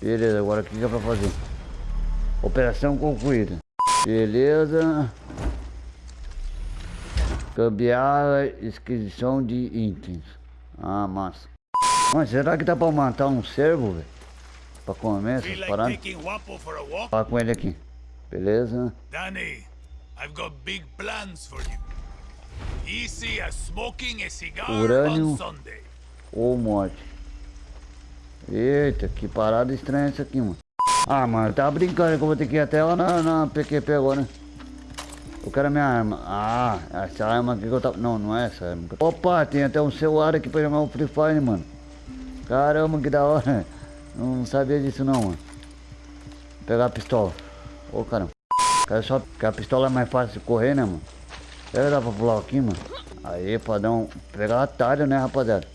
Beleza, agora o que, é pra fazer? Operação concluída. Beleza. Cambiar inscrição de itens. Ah, massa. Mas será que dá pra matar um cervo, velho? Pra comer essas paradas? a? Fala com ele aqui. Beleza. Danny, I've got big plans for you. Easy as smoking a cigar Urânio. on Sunday. Ou morte. Eita, que parada estranha essa aqui, mano. Ah, mano, tá brincando que eu vou ter que ir até lá na, na PQP agora, né? Eu quero a minha arma. Ah, essa arma aqui que eu tava... Não, não é essa arma. Opa, tem até um celular aqui pra jogar o Free Fire, mano. Caramba, que da hora. Não sabia disso não, mano. Vou pegar a pistola. Ô, caramba. Quero só... Porque a pistola é mais fácil de correr, né, mano? Será que dá pra pular aqui, mano? Aí, padrão. Pegar atalho, né, rapaziada?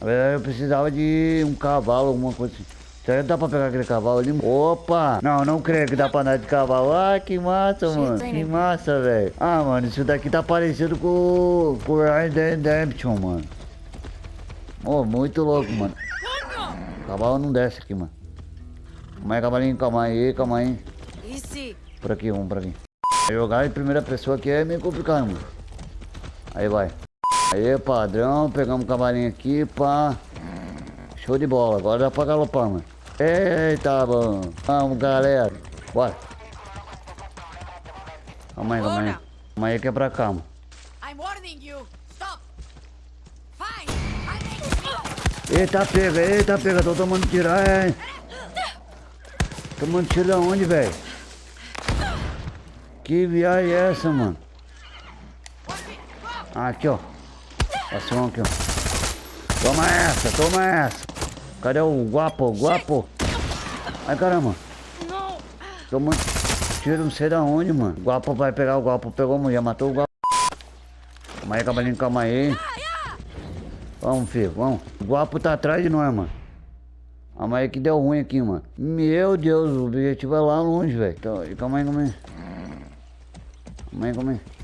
Eu precisava de um cavalo, alguma coisa assim. Será que dá pra pegar aquele cavalo ali? Opa! Não, não creio que dá pra andar de cavalo. Ah, que massa, mano. Que massa, velho. Ah, mano, isso daqui tá parecido com, com o Dead Redemption, mano. Oh, muito louco, mano. Cavalo não desce aqui, mano. Calma aí, cavalinho, calma aí, calma aí. Por aqui, vamos por aqui. Jogar em primeira pessoa aqui é meio complicado, mano. Aí vai. Aí, padrão, pegamos o cavalinho aqui, pá. Show de bola, agora dá pra galopar, mano. Eita, bom. Vamos, galera. Bora. Calma aí, calma aí. Calma aí que é pra cá, mano. Eita, pega, eita, pega. Tô tomando tiro, é. Tomando tiro da onde, velho? Que viagem é essa, mano? Aqui, ó. Passou um aqui, ó. Toma essa, toma essa. Cadê o guapo, guapo? Ai, caramba. Tomando tiro não sei da onde, mano. O guapo vai pegar o guapo. Pegou a mulher, matou o guapo. Calma aí, cavalinho, calma aí. Vamos, filho, vamos. O guapo tá atrás de nós, mano. Calma aí que deu ruim aqui, mano. Meu Deus, o objetivo é lá longe, velho. Então, calma aí, calma aí. Calma aí, calma aí.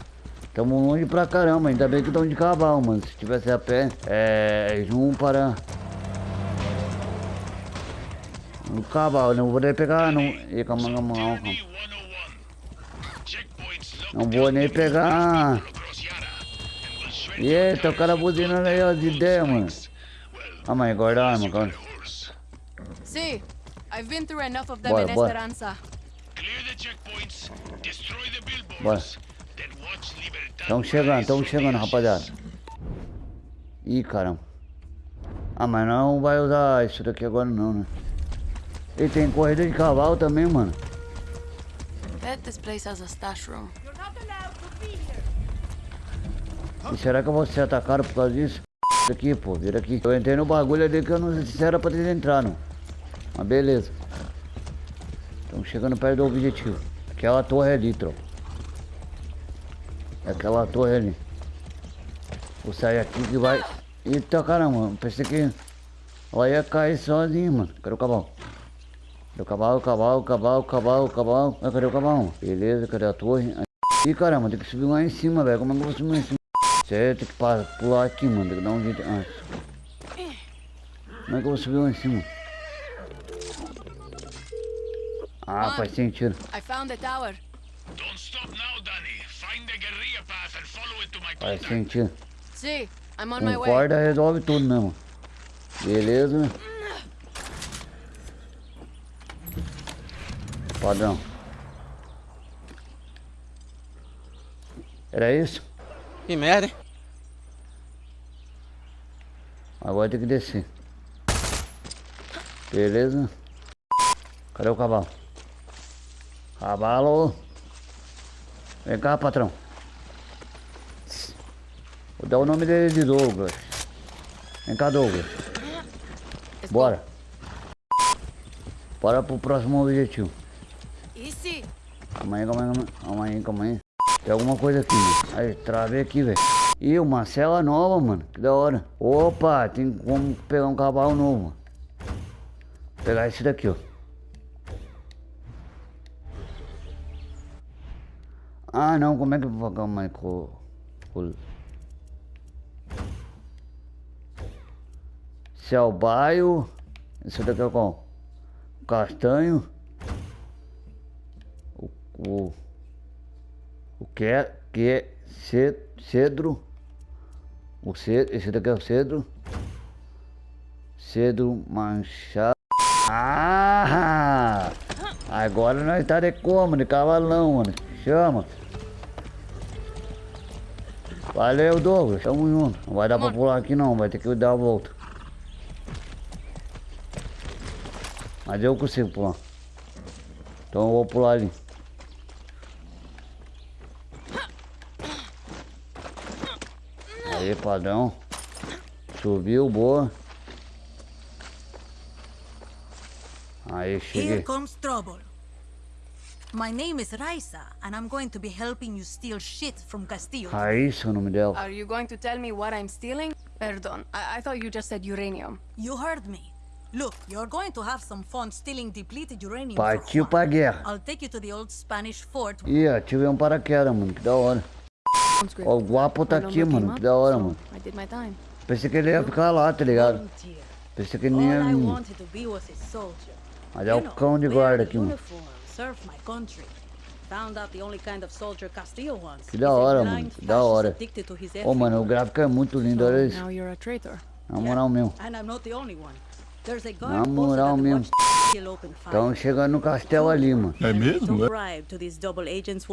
Tamo longe pra caramba, ainda bem que estão de cavalo, mano. Se tivesse a pé, é. Um para. No cavalo, não vou nem pegar, não. Ih, calma, calma, calma. calma. Danny 101. Checkpoints locked Não vou nem pegar. Eita, o cara buzinando aí, ó, de ideia, mano. Calma aí, guarda a arma, got calma. a horse. See, I've been through enough of them Bora, in bora. Esperanza. Clear the checkpoints, destroy the billboards, Bora. Estão chegando, estão rise chegando, rapaziada. Ih, caramba. Ah, mas não vai usar isso daqui agora não, né? E tem corrida de cavalo também, mano. Bet this place has a stash room. You're not allowed to be here. E será que eu vou ser atacado por causa disso? Isso aqui, pô, vira aqui. Eu entrei no bagulho ali que eu não sei se era pra ter entrado. Mas beleza. Estamos chegando perto do objetivo. Aquela torre ali, tropa. É Aquela torre ali. Vou sair aqui que vai. Eita caramba, pensei que ela ia cair sozinha, mano. Cadê o cavalo? Cadê o cavalo, cavalo, cavalo, cavalo, cavalo? Ah, cadê o cavalo? Beleza, cadê a torre? Ih, caramba, tem que subir lá em cima, velho. Como é que eu vou subir lá em cima? Você tem que pular aqui, mano. Tem que dar um jeito. Ah. Como é que eu vou subir lá em cima? Ah, faz sentido. I found the tower. Don't stop Faz sentido. See, I'm on my Com way. corda resolve tudo mesmo. Beleza. Padrão. Era isso? Que merda, hein? Agora tem que descer. Beleza. Cadê o cavalo? Cavalo. Vem cá, patrão. Vou dar o nome dele de Douglas. Vem cá, Douglas. Bora. Bora pro próximo objetivo. Calma aí, calma aí, calma aí, calma aí. Tem alguma coisa aqui, mano. Aí, travei aqui, velho. Ih, uma cela nova, mano. Que da hora. Opa, tem como pegar um cavalo novo. mano. Vou pegar esse daqui, ó. Ah, não, como é que eu vou aí com... com... Céu baio. Esse daqui é qual? castanho. O, o, o que é, que é ce- cedro. O cedro, esse daqui é o cedro. Cedro manchado. Ah! Agora nós tá de como? De cavalão, mano. Chama. Valeu, Douglas. Tamo junto. Não vai dar pra pular aqui não, vai ter que dar a volta. Mas eu consigo pular. Então eu vou pular ali. Aí, padrão. Subiu, boa. Aí, Here cheguei. comes trouble. My name is Raisa, and I'm going to be helping you steal shit from Castillo. Raíssa o nome dela. Are you going to tell me what I'm stealing? Perdon, I, I thought you just said uranium. You heard me. Look, you're going to have some fun stealing depleted uranium. Partiu pra guerra. I'll take you to the old Spanish fort. Ih, ativei um paraquedas, mano. Que da hora. Ó, o Guapo tá aqui, number mano. Que da hora, mano. I did my time. Pensei que ele ia ficar lá, tá ligado? Pensei que ele ia I vir. wanted to be was a soldier. Mas é o cão de guarda aqui, mano. Que da hora, mano. Que da hora. Ô, mano, o gráfico é muito lindo, olha isso. Na moral mesmo. Na moral mesmo. Estão chegando no castelo ali, mano. É mesmo? Will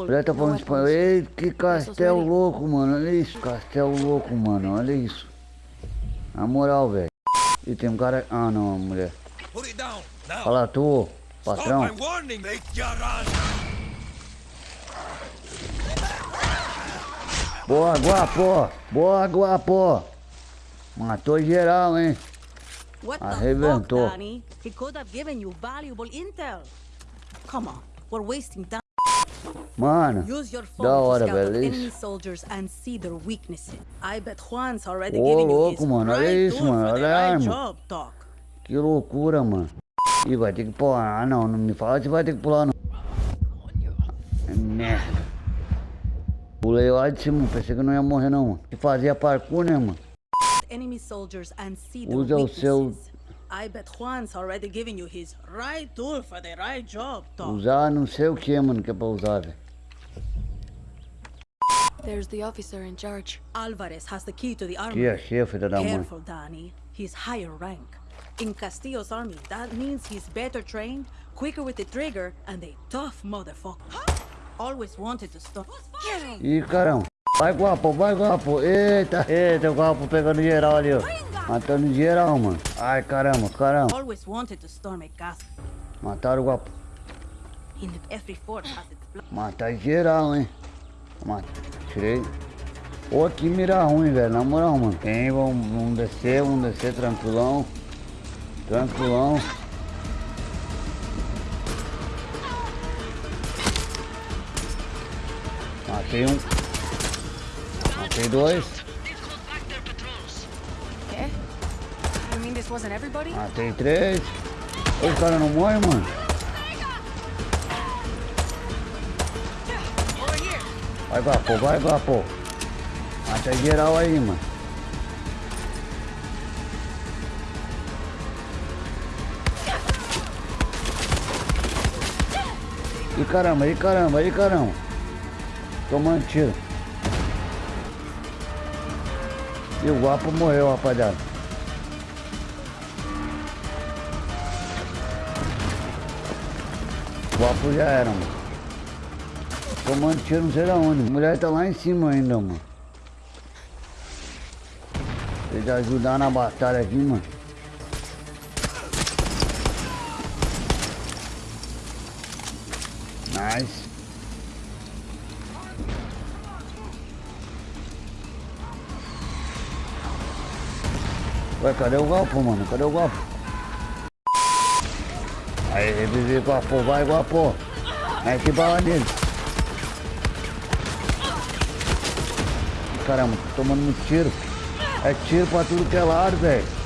Mulher tá falando espanhol. Ei, que castelo louco, mano. Olha isso. Castelo louco, mano. Olha isso. Na moral, velho. E tem um cara. Ah, não, mulher. Fala tu, patrão. Boa, Guapo. Boa, Guapo. Matou geral, hein. Arrebentou. fuck, Danny? He could have given you valuable intel. Come on, we're wasting time. Mano. Use your phone Da hora, velho. enemy Isso. soldiers and see their weaknesses. I bet Juan's already Ô, giving you louco, his mano, olha isso, mano, olha a arma. Que loucura, mano. Ih, vai ter que pular. Ah, não. Não me fala que vai ter que pular, não. É merda. Pulei lá de cima. Pensei que não ia morrer, não, mano. E fazia parkour, né, mano? Enemy soldiers and see their Usa o seu- I bet Juan's already giving you his right tool for the right job, Doc. Usar não sei o que, mano, que é pra usar, velho. There's the officer in charge. Alvarez has the key to the army. Que é chefe da mãe. Careful, Danny. He's higher rank. In Castillo's army, that means he's better trained, quicker with the trigger, and a tough motherfucker. Always wanted to stop. Ih, caramba. Vai, guapo, vai, guapo. Eita, eita, o guapo pegando geral ali, ó. Matando geral, mano. Ai, caramba, caramba. Always wanted to storm a castle. Mataram o guapo. Matar geral, hein? Mata. Tirei. Pô, que mira ruim, velho. Na moral, mano. Tem, vamos, vamos descer, vamos descer tranquilão. Tranquilão. Matei um. Matei dois. Everybody? Matei três. O cara não morre, mano. Vai, Guapo, vai, Guapo. Mata geral aí, mano. E caramba, e caramba, e caramba. Tomando tiro. E o Guapo morreu, rapaziada. O Guapo já era, mano. Tomando tiro não sei da onde. A mulher tá lá em cima ainda, mano. Precisa ajudar na batalha aqui, mano. Nice. Ué, cadê o Guapo, mano? Cadê o Guapo? Aí, revivi Guapo, vai Guapo. Mete bala nele. Caramba, tô tomando muito tiro. É tiro pra tudo que é lado, velho.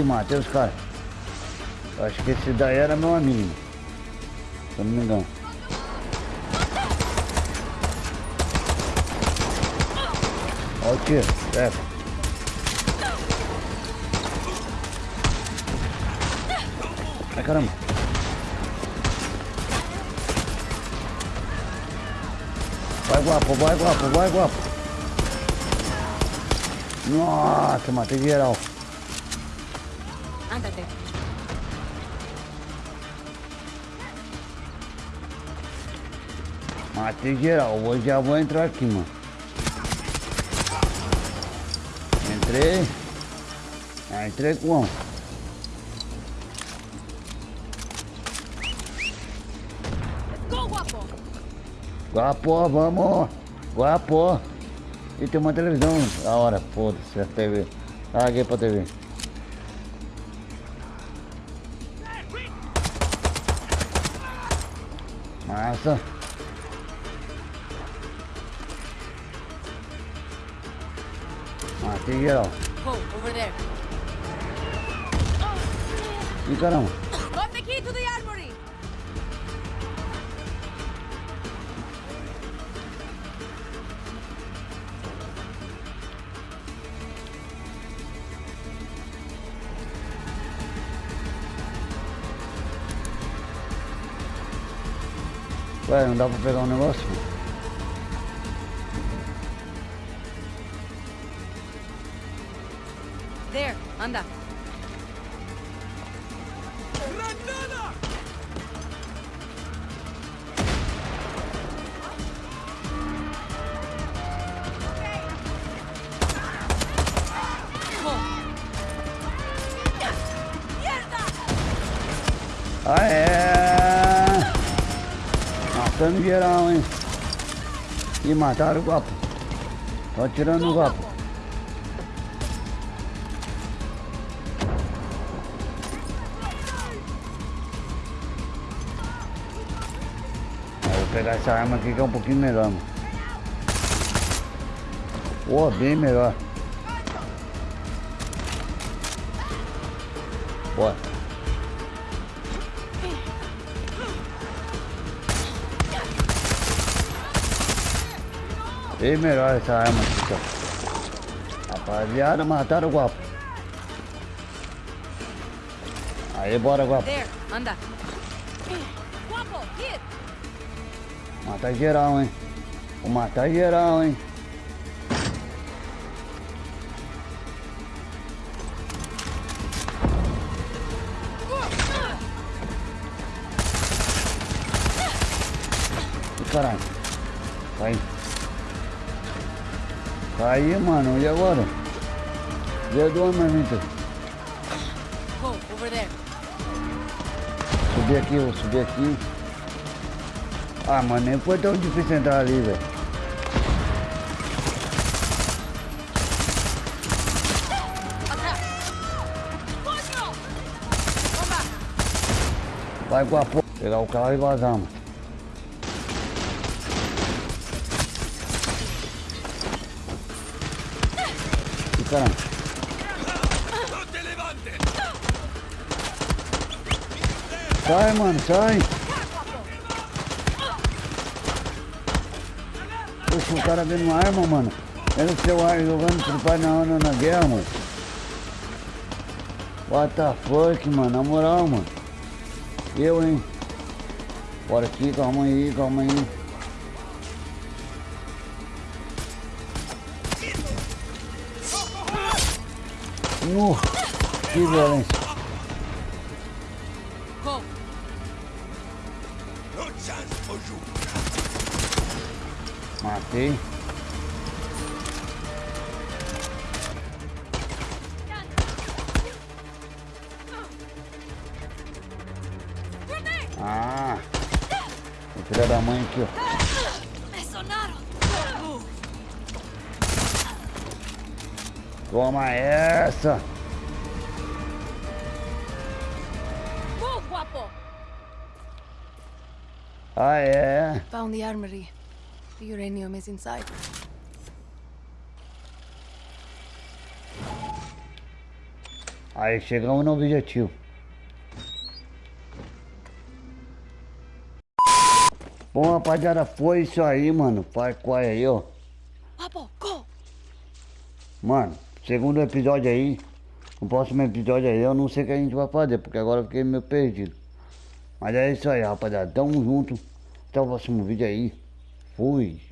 e Matheus Car. Acho que esse daí era meu amigo. Se eu não me engano. Olha o tiro, pega. Ai caramba. Vai guapo, vai guapo, vai guapo. Nossa, matei geral. Ándate. Matei geral. Hoje já vou entrar aqui, mano. Entrei. Ah, entrei com! Guapo, vamos. Guapo. E tem uma televisão. A hora, foda-se, a TV. Larguei pra TV. Massa. Matei geral. Go, over there. Ih, caramba. Got the key to the Ué, não dá pra pegar um negócio? There, anda. Matando geral, hein? E mataram o guapo. Tô atirando o guapo. Vou pegar essa arma aqui que é um pouquinho melhor, mano. Pô, bem melhor. Bora. Bem melhor essa arma aqui, ó. Rapaziada, mataram o guapo. Aí, bora, guapo. There, anda. Guapo! Matar geral, hein? Vou matar geral, hein? Caralho. Cai. Cai, mano. E agora? Deu duas marmitas. Go, over there. Subir aqui, vou subir aqui. Ah, mano, nem foi tão difícil entrar ali, velho. Vai com a porra. Pegar o carro e vazar, mano. Caramba. Sai, mano, sai. Poxa, o cara vendo uma arma, mano. Era o seu ar jogando pro pai na hora na guerra, mano. What the fuck, mano. Na moral, mano. Eu, hein. Bora aqui, calma aí, calma aí. No, que violência. Matei. Ah, o filho da mãe aqui, ó. Toma essa. Move, guapo! Ah, é. Found the armory. The uranium is inside. Aí chegamos no objetivo. Bom, rapaziada, foi isso aí, mano. Far Cry aí, ó. Guapo, go! Mano, segundo episódio aí. O próximo episódio aí eu não sei o que a gente vai fazer, porque agora eu fiquei meio perdido. Mas é isso aí, rapaziada. Tamo junto. Até o próximo vídeo aí. Fui.